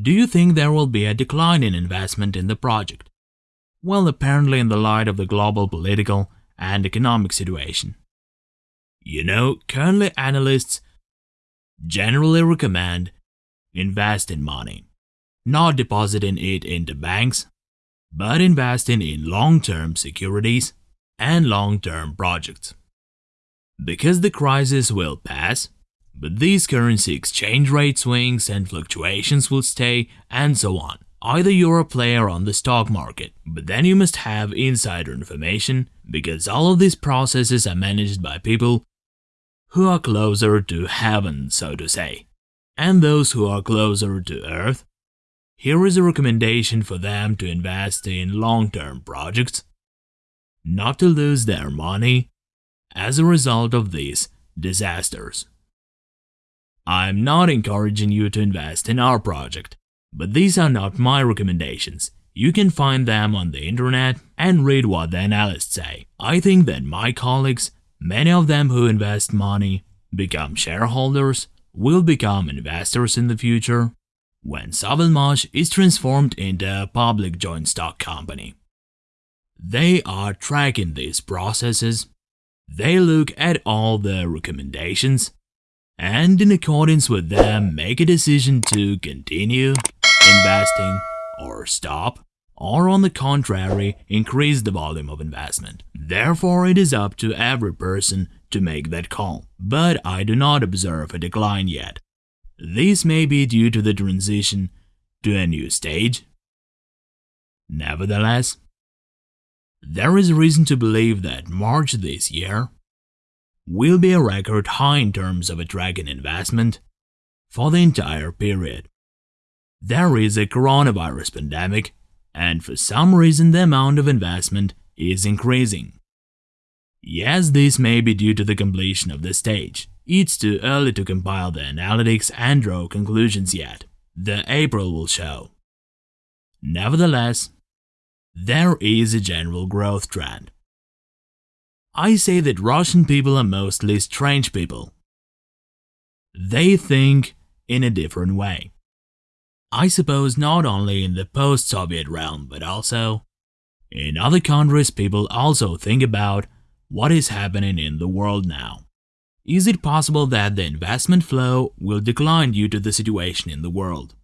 Do you think there will be a decline in investment in the project? Well, apparently in the light of the global political and economic situation. You know, currently analysts generally recommend invest in money, not depositing it into banks, but investing in long-term securities and long-term projects. Because the crisis will pass, but these currency exchange rate swings and fluctuations will stay and so on. Either you're a player on the stock market, but then you must have insider information because all of these processes are managed by people who are closer to heaven, so to say. And those who are closer to earth, here is a recommendation for them to invest in long-term projects, not to lose their money as a result of these disasters. I'm not encouraging you to invest in our project, but these are not my recommendations. You can find them on the internet and read what the analysts say. I think that my colleagues, many of them who invest money, become shareholders, will become investors in the future when Savelmash is transformed into a public joint stock company. They are tracking these processes. They look at all the recommendations and in accordance with them make a decision to continue investing or stop or on the contrary increase the volume of investment. Therefore, it is up to every person to make that call, but I do not observe a decline yet. This may be due to the transition to a new stage. Nevertheless, there is reason to believe that March this year will be a record high in terms of attracting investment for the entire period. There is a coronavirus pandemic, and for some reason the amount of investment is increasing. Yes, this may be due to the completion of the stage. It's too early to compile the analytics and draw conclusions yet. The April will show. Nevertheless, there is a general growth trend. I say that Russian people are mostly strange people. They think in a different way. I suppose not only in the post-Soviet realm, but also in other countries people also think about what is happening in the world now. Is it possible that the investment flow will decline due to the situation in the world?